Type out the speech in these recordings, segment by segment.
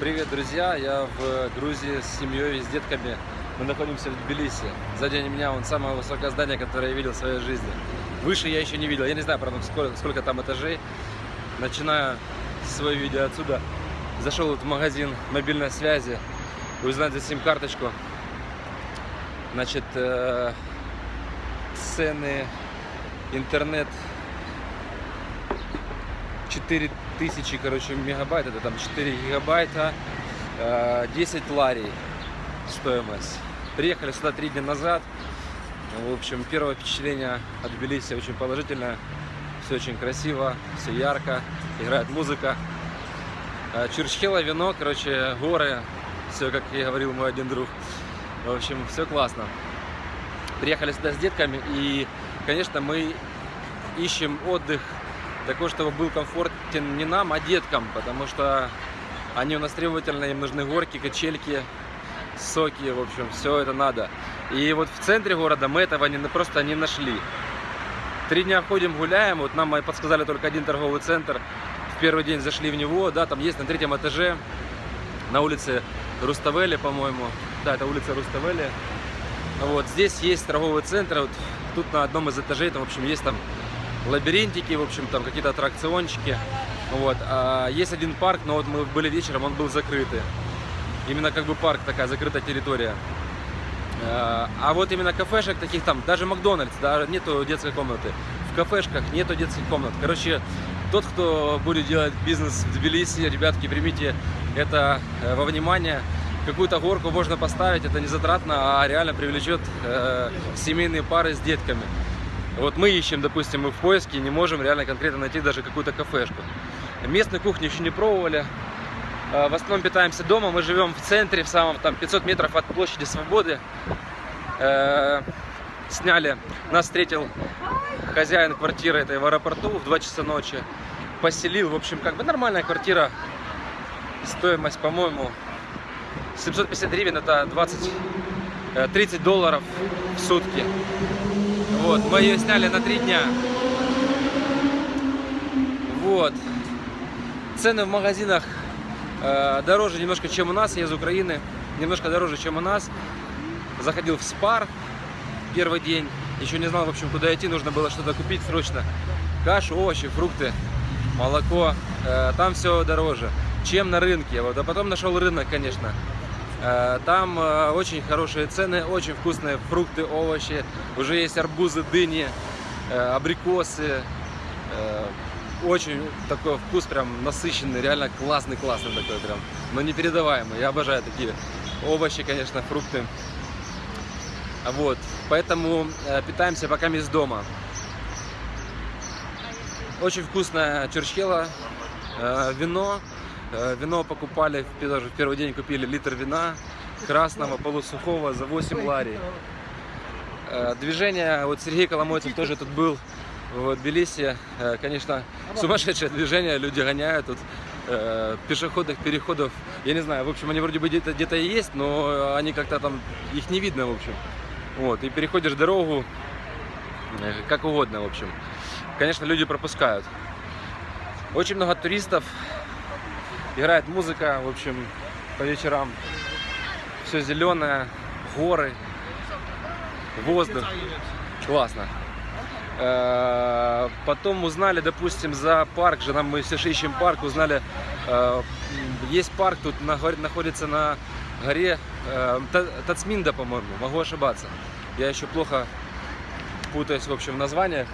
Привет, друзья! Я в Грузии с семьей, с детками. Мы находимся в Тбилиси. Сзади меня вон самое высокое здание, которое я видел в своей жизни. Выше я еще не видел. Я не знаю, правда, сколько, сколько там этажей. Начинаю свое видео отсюда. Зашел вот в магазин мобильной связи. Узнать за сим-карточку. Значит, э, цены, интернет 4000, короче, мегабайт, это там 4 гигабайта, э, 10 ларей стоимость. Приехали сюда три дня назад. В общем, первое впечатление от Тбилиси очень положительное. Все очень красиво, все ярко, играет музыка. Э, Чурчхела, вино, короче, горы. Все, как и говорил мой один друг. В общем, все классно. Приехали сюда с детками и, конечно, мы ищем отдых такой, чтобы был комфортен не нам, а деткам, потому что они у нас требовательные, им нужны горки, качельки, соки, в общем, все это надо. И вот в центре города мы этого не, просто не нашли. Три дня ходим, гуляем, вот нам подсказали только один торговый центр. В первый день зашли в него, да, там есть на третьем этаже, на улице Руставели, по-моему. Да, это улица Руставели. Вот, здесь есть торговый центр, вот тут на одном из этажей, там, в общем, есть там лабиринтики, в общем, там какие-то аттракциончики. Вот. А есть один парк, но вот мы были вечером, он был закрытый. Именно как бы парк, такая закрытая территория. А, а вот именно кафешек таких там, даже Макдональдс, да, нету детской комнаты. В кафешках нету детских комнат. Короче, тот, кто будет делать бизнес в Тбилиси, ребятки, примите это э, во внимание. Какую-то горку можно поставить, это не затратно, а реально привлечет э, семейные пары с детками. Вот мы ищем, допустим, мы в поиске не можем реально конкретно найти даже какую-то кафешку. Местную кухню еще не пробовали. А, в основном питаемся дома. Мы живем в центре, в самом там 500 метров от площади Свободы. Э, сняли, нас встретил хозяин квартиры этой в аэропорту в 2 часа ночи. Поселил, в общем, как бы нормальная квартира. Стоимость, по-моему, 750 гривен, это 20, 30 э, долларов в сутки. Вот, мы ее сняли на три дня. Вот. Цены в магазинах э, дороже немножко, чем у нас. Я из Украины. Немножко дороже, чем у нас. Заходил в Спар первый день. Еще не знал, в общем, куда идти. Нужно было что-то купить срочно. Кашу, овощи, фрукты, молоко. Э, там все дороже, чем на рынке. Вот. А потом нашел рынок, конечно. Э, там э, очень хорошие цены, очень вкусные фрукты, овощи. Уже есть арбузы, дыни, э, абрикосы. Очень такой вкус прям насыщенный, реально классный-классный такой прям. Но непередаваемый. Я обожаю такие овощи, конечно, фрукты. Вот. Поэтому питаемся пока из дома. Очень вкусная чурчхела, вино вино покупали, даже в первый день купили литр вина красного, полусухого за 8 лари. Э, движение, вот Сергей Коломойцев тоже тут был в Тбилиси. Э, конечно, сумасшедшее движение, люди гоняют тут пешеходных переходов. Я не знаю, в общем, они вроде бы где-то где, есть, но они как-то там, их не видно, в общем. Вот, и переходишь дорогу как угодно, в общем. Конечно, люди пропускают. Очень много туристов, Играет музыка, в общем, по вечерам. Все зеленое, горы, воздух. Классно. Э, потом узнали, допустим, за парк, же нам мы все ищем парк, узнали, э, есть парк тут находится на горе э, Тацминда, по-моему, могу ошибаться. Я еще плохо путаюсь, в общем, в названиях.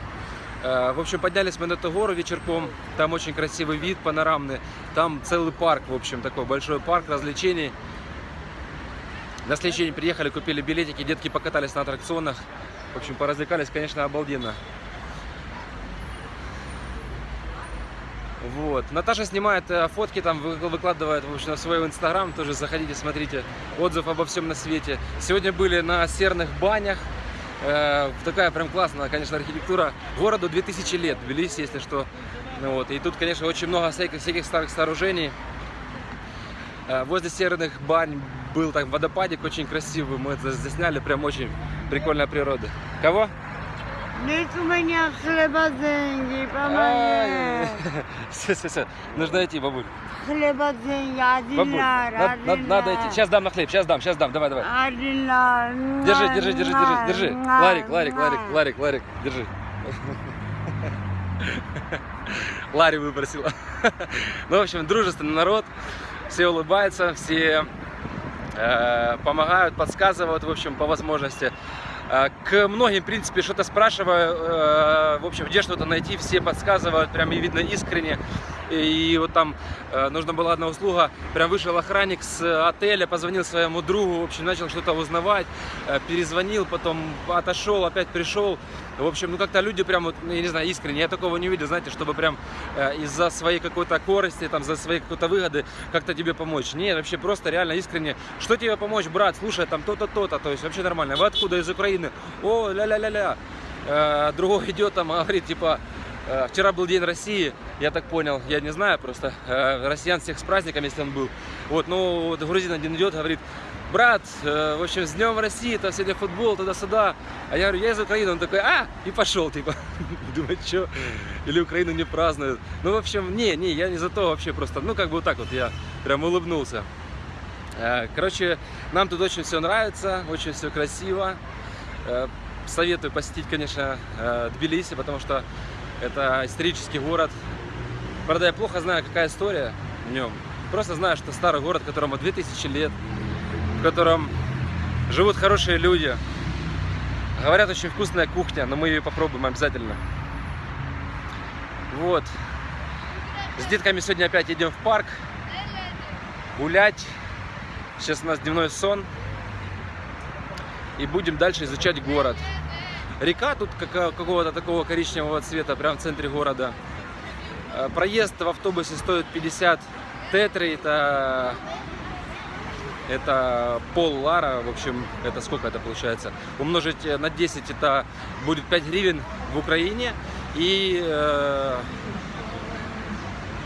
В общем, поднялись мы на эту гору вечерком, там очень красивый вид панорамный, там целый парк, в общем, такой большой парк развлечений. На следующий день приехали, купили билетики, детки покатались на аттракционах, в общем, поразвлекались, конечно, обалденно. Вот. Наташа снимает э, фотки, там выкладывает в общем, на свой инстаграм, тоже заходите, смотрите, отзыв обо всем на свете. Сегодня были на серных банях, Э, такая прям классная, конечно, архитектура. Городу 2000 лет, Тбилиси, если что. Ну, вот. И тут, конечно, очень много всяких, всяких старых сооружений. Э, возле серных бань был так водопадик очень красивый, мы это засняли, прям очень прикольная природа. Кого? Нет у меня хлеба деньги, помоги. Все, все, все. Нужно идти, бабуль. Хлеба деньги, один Бабуль, лар, над- один над- надо лар. идти. Сейчас дам на хлеб, сейчас дам, сейчас дам. Давай, давай. Один лар. Держи, держи, держи, держи, держи. Ларик, Ларик, Ларик, Ларик, Ларик, держи. Ларри выбросила. Ну, в общем, дружественный народ. Все улыбаются, все помогают, подсказывают, в общем, по возможности. Э, К многим, в принципе, что-то спрашиваю, э, в общем, где что-то найти, все подсказывают, прям и видно искренне. И вот там э, нужна была одна услуга, прям вышел охранник с отеля, позвонил своему другу, в общем, начал что-то узнавать, э, перезвонил, потом отошел, опять пришел. В общем, ну как-то люди прям, вот, я не знаю, искренне, я такого не видел, знаете, чтобы прям э, из-за своей какой-то корости, там, за своей какой-то выгоды как-то тебе помочь. Нет, вообще просто реально искренне. Что тебе помочь, брат? Слушай, там то-то, то-то, то есть вообще нормально. Вы откуда? Из Украины? О, ля-ля-ля-ля. Э, другой идет там, говорит, типа, э, вчера был День России, я так понял, я не знаю просто, э, россиян всех с праздником, если он был. Вот, ну, вот грузин один идет, говорит, брат, э, в общем, с Днем России, там сегодня футбол, туда-сюда. А я говорю, я из Украины. Он такой, а, и пошел, типа. Думаю, что? Или Украину не празднуют. Ну, в общем, не, не, я не за то вообще просто, ну, как бы вот так вот, я прям улыбнулся. Э, Короче, нам тут очень все нравится, очень все красиво. Э, Советую посетить, конечно, э, Тбилиси, потому что это исторический город. Правда, я плохо знаю, какая история в нем. Просто знаю, что старый город, которому 2000 лет, в котором живут хорошие люди. Говорят, очень вкусная кухня, но мы ее попробуем обязательно. Вот. С детками сегодня опять идем в парк гулять. Сейчас у нас дневной сон. И будем дальше изучать город. Река тут какого-то такого коричневого цвета, прям в центре города. Э, Проезд в автобусе стоит 50 тетри, это, это пол лара, в общем, это сколько это получается? Умножить э, на 10 это будет 5 гривен в Украине и э,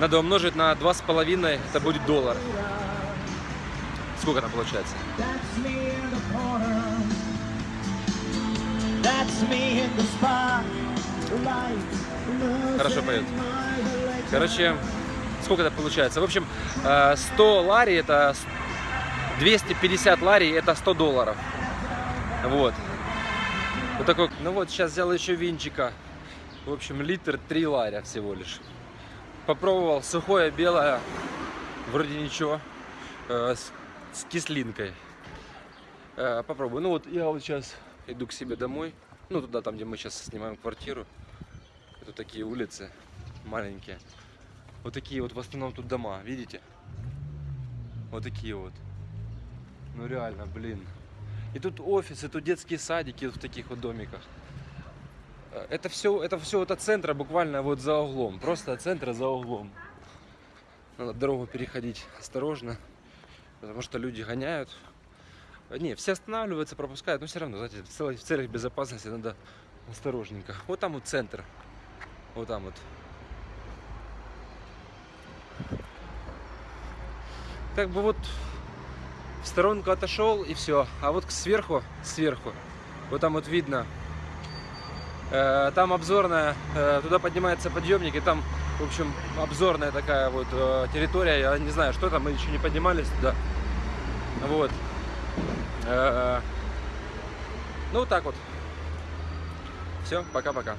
надо умножить на 2,5, это будет доллар. Сколько там получается? Хорошо поет. Короче, сколько это получается? В общем, э, 100 лари это с- 250 лари это 100 долларов. Вот. Вот такой. Ну вот, сейчас взял еще винчика. В общем, литр 3 ларя всего лишь. Попробовал сухое, белое. Вроде ничего. Э, С, с кислинкой. Э, Попробую. Ну вот я вот сейчас иду к себе домой. Ну туда, там, где мы сейчас снимаем квартиру. Это такие улицы маленькие. Вот такие вот в основном тут дома, видите? Вот такие вот. Ну реально, блин. И тут офисы, тут детские садики в таких вот домиках. Э, Это все, это все вот от центра буквально вот за углом. Просто от центра за углом. Надо дорогу переходить осторожно, потому что люди гоняют. Э, Не, все останавливаются, пропускают, но все равно, знаете, в целях, в целях безопасности надо осторожненько. Вот там вот центр. Вот там вот. Как бы вот в сторонку отошел и все. А вот сверху, сверху, вот там вот видно, э, там обзорная, э, туда поднимается подъемник, и там, в общем, обзорная такая вот э, территория. Я не знаю, что там, мы еще не поднимались туда. Вот. Э, ну, вот так вот. Все, пока-пока.